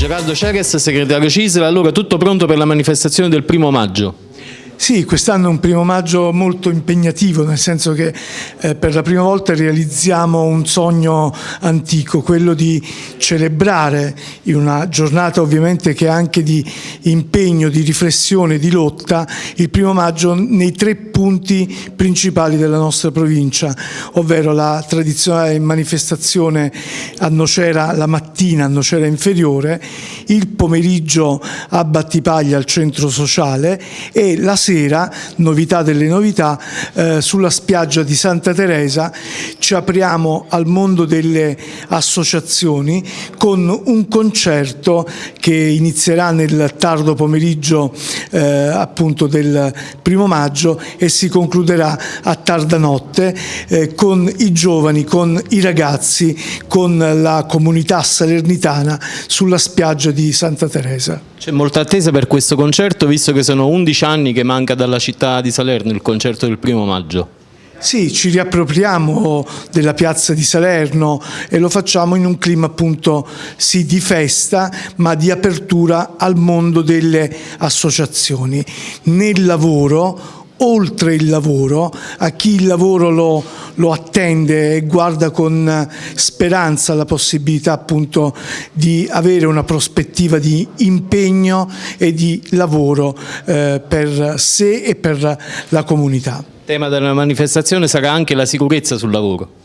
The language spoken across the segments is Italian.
Gerardo Ceres, segretario CISL, allora tutto pronto per la manifestazione del primo maggio? Sì, quest'anno è un primo maggio molto impegnativo, nel senso che eh, per la prima volta realizziamo un sogno antico, quello di celebrare in una giornata ovviamente che è anche di impegno, di riflessione, di lotta, il primo maggio nei tre punti principali della nostra provincia, ovvero la tradizionale manifestazione a Nocera la mattina a Nocera Inferiore, il pomeriggio a Battipaglia al centro sociale e la sera sera, novità delle novità, eh, sulla spiaggia di Santa Teresa ci apriamo al mondo delle associazioni con un concerto che inizierà nel tardo pomeriggio eh, appunto del primo maggio e si concluderà a tarda notte eh, con i giovani, con i ragazzi, con la comunità salernitana sulla spiaggia di Santa Teresa. C'è molta attesa per questo concerto visto che sono 11 anni che manca dalla città di Salerno il concerto del primo maggio. Sì, ci riappropriamo della piazza di Salerno e lo facciamo in un clima appunto sì di festa ma di apertura al mondo delle associazioni. Nel lavoro oltre il lavoro, a chi il lavoro lo, lo, attende e guarda con speranza la possibilità appunto di avere una prospettiva di impegno e di lavoro eh, per sé e per la comunità. Il tema della manifestazione sarà anche la sicurezza sul lavoro.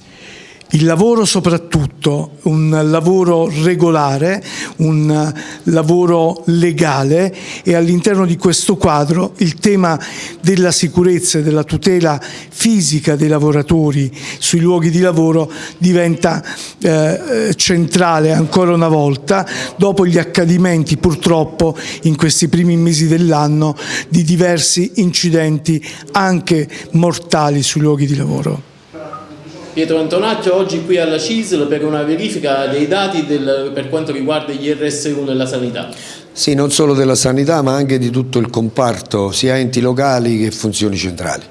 Il lavoro soprattutto, un lavoro regolare, un lavoro legale e all'interno di questo quadro il tema della sicurezza e della tutela fisica dei lavoratori sui luoghi di lavoro diventa eh, centrale ancora una volta dopo gli accadimenti purtroppo in questi primi mesi dell'anno di diversi incidenti anche mortali sui luoghi di lavoro. Pietro Antonaccio oggi qui alla CISL per una verifica dei dati del, per quanto riguarda gli RSU nella sanità. Sì, non solo della sanità ma anche di tutto il comparto, sia enti locali che funzioni centrali.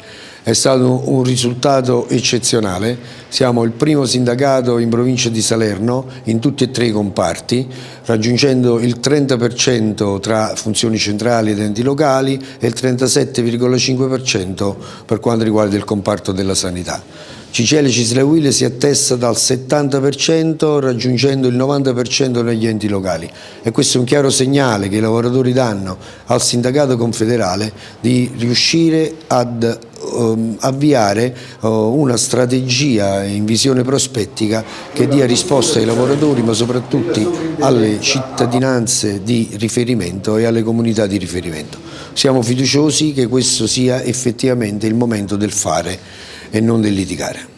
È stato un risultato eccezionale, siamo il primo sindacato in provincia di Salerno in tutti e tre i comparti, raggiungendo il 30% tra funzioni centrali ed enti locali e il 37,5% per quanto riguarda il comparto della sanità. Cicele Cislewile si attesta dal 70% raggiungendo il 90% negli enti locali e questo è un chiaro segnale che i lavoratori danno al sindacato confederale di riuscire ad um, avviare uh, una strategia in visione prospettica che dia risposta ai lavoratori ma soprattutto alle cittadinanze di riferimento e alle comunità di riferimento. Siamo fiduciosi che questo sia effettivamente il momento del fare e non del litigare.